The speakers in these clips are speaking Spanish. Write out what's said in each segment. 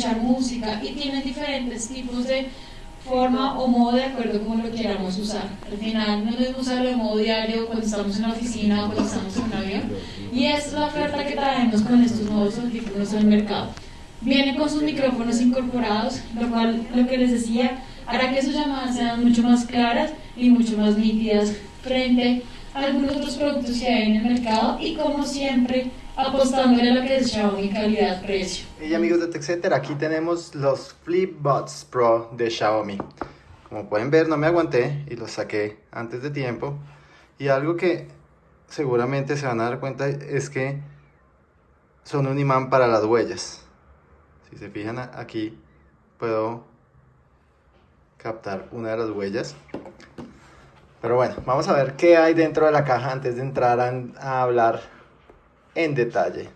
escuchar música y tienen diferentes tipos de forma o modo de acuerdo como lo queramos usar. Al final no debemos usarlo de modo diario cuando estamos en la oficina o cuando estamos en un avión y es la oferta que traemos con estos nuevos audífonos al mercado. Vienen con sus micrófonos incorporados, lo cual, lo que les decía, hará que sus llamadas sean mucho más claras y mucho más nítidas frente a algunos otros productos que hay en el mercado y como siempre apostándole a lo que es Xiaomi calidad-precio. Y amigos de TechCenter, aquí tenemos los FlipBuds Pro de Xiaomi. Como pueden ver no me aguanté y los saqué antes de tiempo. Y algo que seguramente se van a dar cuenta es que son un imán para las huellas. Si se fijan aquí puedo captar una de las huellas. Pero bueno, vamos a ver qué hay dentro de la caja antes de entrar a, hablar en detalle.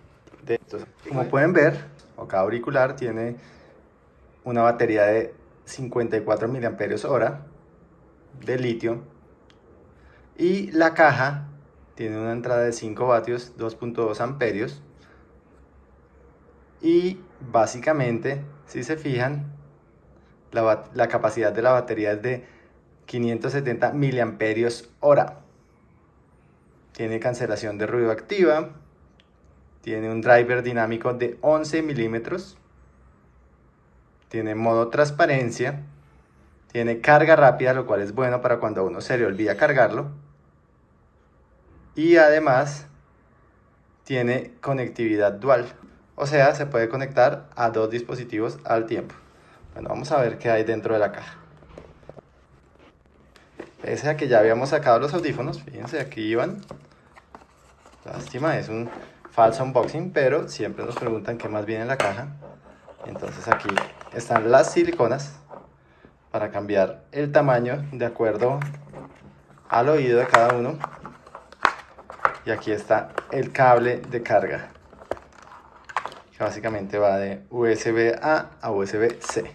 De Como pueden ver, cada auricular tiene una batería de 54 mAh de litio y la caja tiene una entrada de 5 vatios, 2.2 amperios y básicamente, si se fijan, la, la capacidad de la batería es de 570 miliamperios hora. Tiene cancelación de ruido activa. Tiene un driver dinámico de 11 milímetros. Tiene modo transparencia. Tiene carga rápida, lo cual es bueno para cuando uno se le olvida cargarlo. Y además tiene conectividad dual. O sea, se puede conectar a dos dispositivos al tiempo. Bueno, vamos a ver qué hay dentro de la caja. Pese a que ya habíamos sacado los audífonos, fíjense, aquí iban. Lástima, es un falso unboxing, pero siempre nos preguntan qué más viene en la caja. Entonces aquí están las siliconas para cambiar el tamaño de acuerdo al oído de cada uno. Y aquí está el cable de carga, que básicamente va de USB-A a USB-C,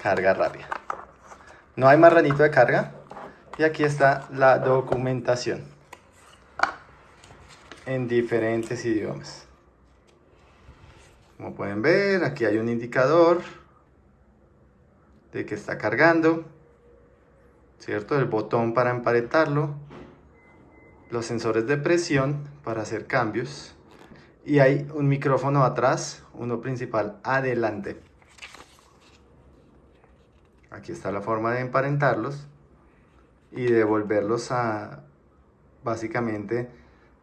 carga rápida. No hay marranito de carga, y aquí está la documentación en diferentes idiomas. Como pueden ver, aquí hay un indicador de que está cargando, ¿cierto? El botón para emparetarlo, los sensores de presión para hacer cambios y hay un micrófono atrás, uno principal adelante. Aquí está la forma de emparentarlos y devolverlos a básicamente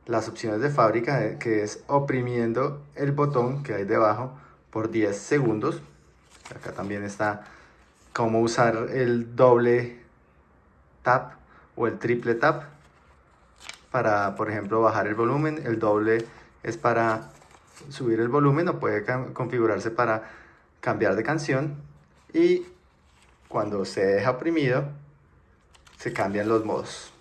las opciones de fábrica eh, que es oprimiendo el botón que hay debajo por 10 segundos. Acá también está cómo usar el doble tap o el triple tap para por ejemplo bajar el volumen. El doble es para subir el volumen o puede configurarse para cambiar de canción. Y cuando se deja oprimido se cambian los modos.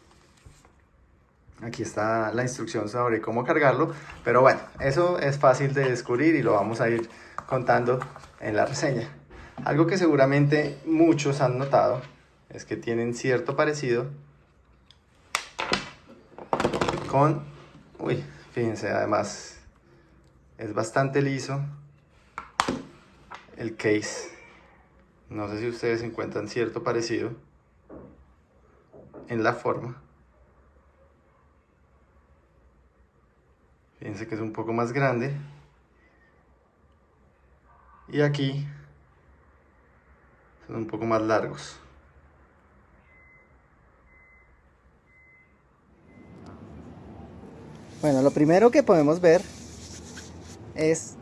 Aquí está la instrucción sobre cómo cargarlo, pero bueno, eso es fácil de descubrir y lo vamos a ir contando en la reseña. Algo que seguramente muchos han notado es que tienen cierto parecido con... Uy, fíjense, además es bastante liso el case. No sé si ustedes encuentran cierto parecido en la forma. Fíjense que es un poco más grande. Y aquí son un poco más largos. Bueno, lo primero que podemos ver es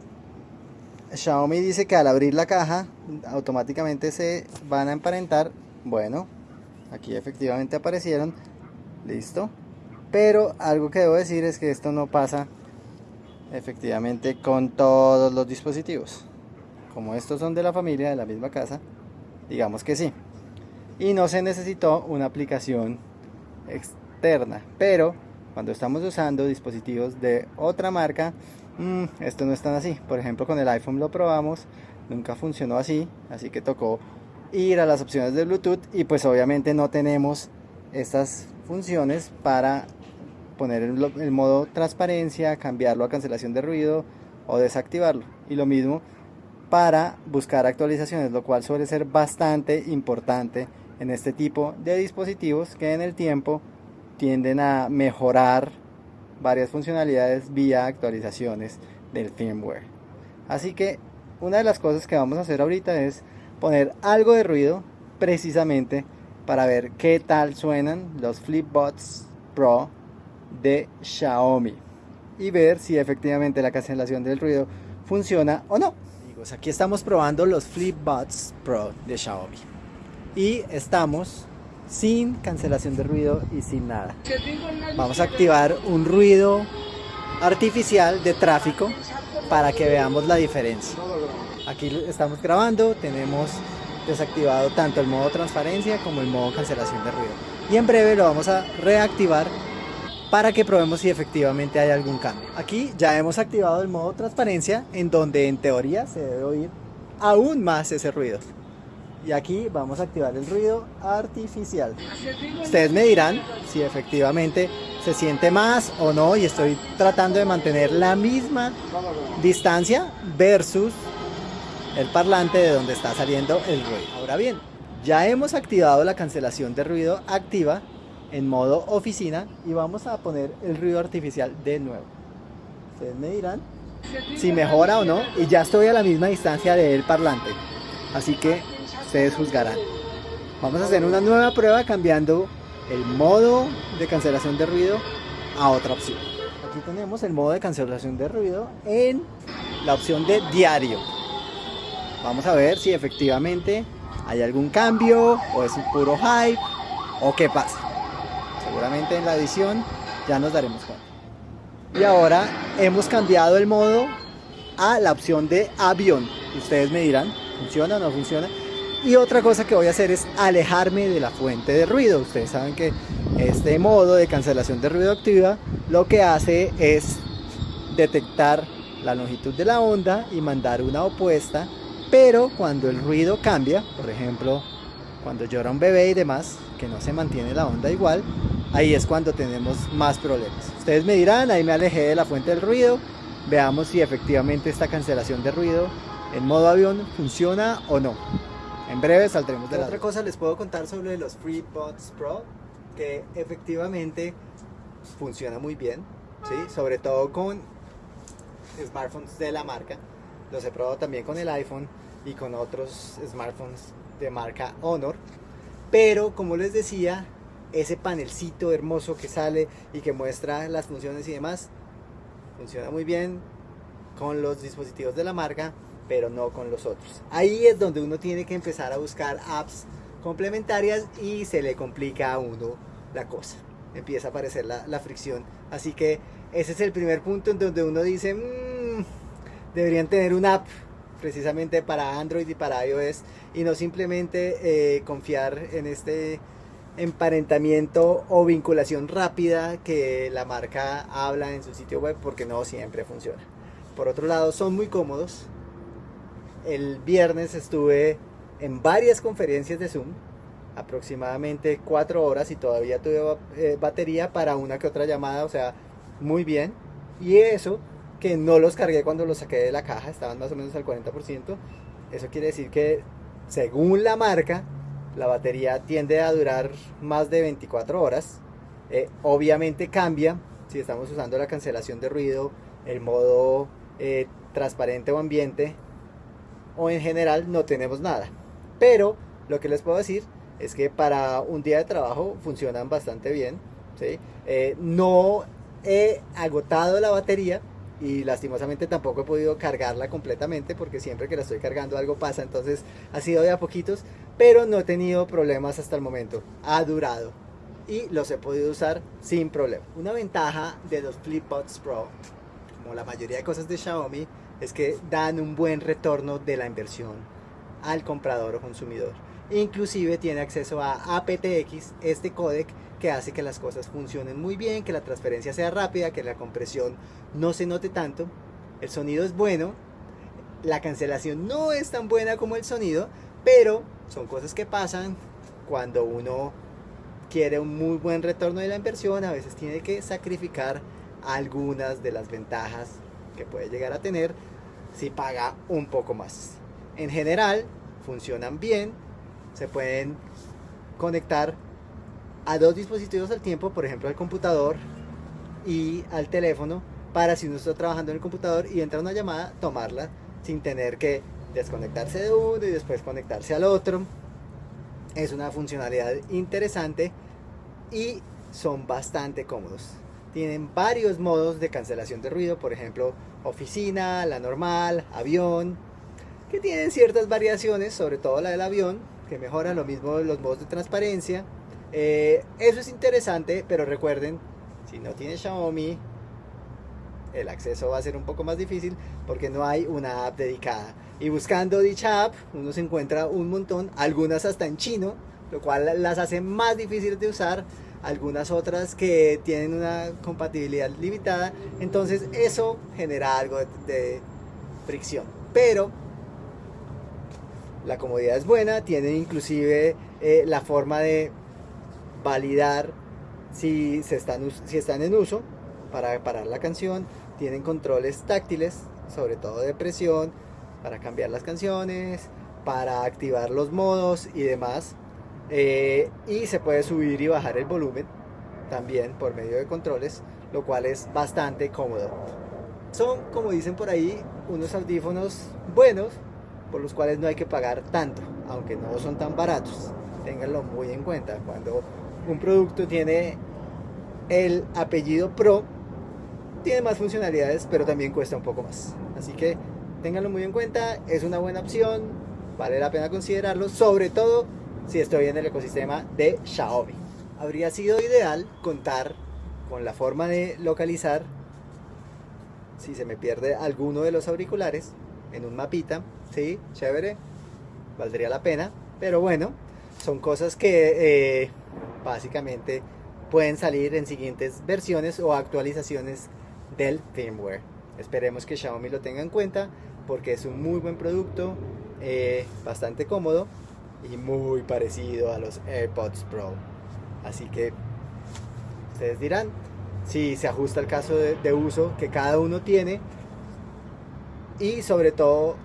Xiaomi dice que al abrir la caja automáticamente se van a emparentar. Bueno, aquí efectivamente aparecieron listo pero algo que debo decir es que esto no pasa efectivamente con todos los dispositivos. Como estos son de la familia de la misma casa digamos que sí. Y no se necesitó una aplicación externa pero cuando estamos usando dispositivos de otra marca mmm, esto no es tan así. Por ejemplo con el iPhone lo probamos nunca funcionó así así que tocó ir a las opciones de Bluetooth y pues obviamente no tenemos estas funciones para poner el, modo transparencia, cambiarlo a cancelación de ruido o desactivarlo. Y lo mismo para buscar actualizaciones, lo cual suele ser bastante importante en este tipo de dispositivos que en el tiempo tienden a mejorar varias funcionalidades vía actualizaciones del firmware. Así que una de las cosas que vamos a hacer ahorita es poner algo de ruido precisamente para ver qué tal suenan los Flipbots Pro de Xiaomi y ver si efectivamente la cancelación del ruido funciona o no. aquí estamos probando los Flipbots Pro de Xiaomi y estamos sin cancelación de ruido y sin nada. Vamos a activar un ruido artificial de tráfico para que veamos la diferencia. Aquí estamos grabando, tenemos desactivado tanto el modo transparencia como el modo cancelación de ruido. Y en breve lo vamos a reactivar para que probemos si efectivamente hay algún cambio. Aquí ya hemos activado el modo transparencia en donde en teoría se debe oír aún más ese ruido. Y aquí vamos a activar el ruido artificial. Ustedes me dirán si efectivamente se siente más o no y estoy tratando de mantener la misma distancia versus el parlante de donde está saliendo el ruido. Ahora bien, ya hemos activado la cancelación de ruido activa en modo oficina y vamos a poner el ruido artificial de nuevo. Ustedes me dirán si mejora o no y ya estoy a la misma distancia del parlante. Así que ustedes juzgarán. Vamos a hacer una nueva prueba cambiando el modo de cancelación de ruido a otra opción. Aquí tenemos el modo de cancelación de ruido en la opción de diario. Vamos a ver si efectivamente hay algún cambio o es un puro hype o qué pasa. Seguramente en la edición ya nos daremos cuenta. Y ahora hemos cambiado el modo a la opción de avión. Ustedes me dirán, ¿funciona o no funciona? Y otra cosa que voy a hacer es alejarme de la fuente de ruido. Ustedes saben que este modo de cancelación de ruido activa lo que hace es detectar la longitud de la onda y mandar una opuesta pero cuando el ruido cambia, por ejemplo, cuando llora un bebé y demás, que no se mantiene la onda igual, ahí es cuando tenemos más problemas. Ustedes me dirán, ahí me alejé de la fuente del ruido, veamos si efectivamente esta cancelación de ruido en modo avión funciona o no. En breve saldremos de la... Otra cosa les puedo contar sobre los FreeBuds Pro, que efectivamente funciona muy bien, ¿sí? sobre todo con smartphones de la marca. Los he probado también con el iPhone y con otros smartphones de marca Honor. Pero como les decía, ese panelcito hermoso que sale y que muestra las funciones y demás, funciona muy bien con los dispositivos de la marca, pero no con los otros. Ahí es donde uno tiene que empezar a buscar apps complementarias y se le complica a uno la cosa. Empieza a aparecer la, fricción. Así que ese es el primer punto en donde uno dice, mmm, deberían tener una app precisamente para Android y para iOS y no simplemente eh, confiar en este emparentamiento o vinculación rápida que la marca habla en su sitio web porque no siempre funciona. Por otro lado, son muy cómodos. El viernes estuve en varias conferencias de Zoom, aproximadamente cuatro horas y todavía tuve eh, batería para una que otra llamada, o sea, muy bien. Y eso que no los cargué cuando los saqué de la caja, estaban más o menos al 40%. Eso quiere decir que según la marca, la batería tiende a durar más de 24 horas. Eh, obviamente cambia si estamos usando la cancelación de ruido, el modo eh, transparente o ambiente, o en general no tenemos nada. Pero lo que les puedo decir es que para un día de trabajo funcionan bastante bien. Eh, no he agotado la batería, y lastimosamente tampoco he podido cargarla completamente porque siempre que la estoy cargando algo pasa, entonces ha sido de a poquitos, pero no he tenido problemas hasta el momento, ha durado y los he podido usar sin problema. Una ventaja de los FlipBuds Pro, como la mayoría de cosas de Xiaomi, es que dan un buen retorno de la inversión al comprador o consumidor. Inclusive tiene acceso a aptX, este códec que hace que las cosas funcionen muy bien, que la transferencia sea rápida, que la compresión no se note tanto. El sonido es bueno, la cancelación no es tan buena como el sonido, pero son cosas que pasan cuando uno quiere un muy buen retorno de la inversión, a veces tiene que sacrificar algunas de las ventajas que puede llegar a tener si paga un poco más. en general funcionan bien, se pueden conectar a dos dispositivos al tiempo, por ejemplo al computador y al teléfono, para si uno está trabajando en el computador y entra una llamada, tomarla sin tener que desconectarse de uno y después conectarse al otro. Es una funcionalidad interesante y son bastante cómodos. Tienen varios modos de cancelación de ruido, por ejemplo, oficina, la normal, avión, que tienen ciertas variaciones, sobre todo la del avión, que mejora lo mismo los modos de transparencia. Eh, eso es interesante, pero recuerden, si no tiene Xiaomi, el acceso va a ser un poco más difícil porque no hay una app dedicada. Y buscando dicha app, uno se encuentra un montón, algunas hasta en chino, lo cual las hace más difíciles de usar, algunas otras que tienen una compatibilidad limitada, entonces eso genera algo de, fricción. Pero la comodidad es buena, tiene inclusive eh, la forma de validar si, se están, si están en uso para parar la canción, tienen controles táctiles, sobre todo de presión, para cambiar las canciones, para activar los modos y demás. Eh, y se puede subir y bajar el volumen también por medio de controles, lo cual es bastante cómodo. Son, como dicen por ahí, unos audífonos buenos, por los cuales no hay que pagar tanto, aunque no son tan baratos. Ténganlo muy en cuenta. Cuando un producto tiene el apellido Pro, tiene más funcionalidades, pero también cuesta un poco más. Así que ténganlo muy en cuenta, es una buena opción, vale la pena considerarlo, sobre todo si estoy en el ecosistema de Xiaomi. Habría sido ideal contar con la forma de localizar si se me pierde alguno de los auriculares en un mapita, sí, chévere, valdría la pena, pero bueno, son cosas que eh, básicamente pueden salir en siguientes versiones o actualizaciones del firmware. Esperemos que Xiaomi lo tenga en cuenta porque es un muy buen producto, eh, bastante cómodo y muy parecido a los AirPods Pro. Así que ustedes dirán si se ajusta al caso de, uso que cada uno tiene y sobre todo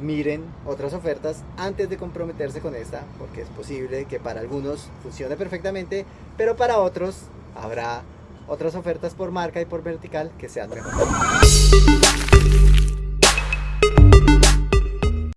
miren otras ofertas antes de comprometerse con esta porque es posible que para algunos funcione perfectamente pero para otros habrá otras ofertas por marca y por vertical que sean mejores.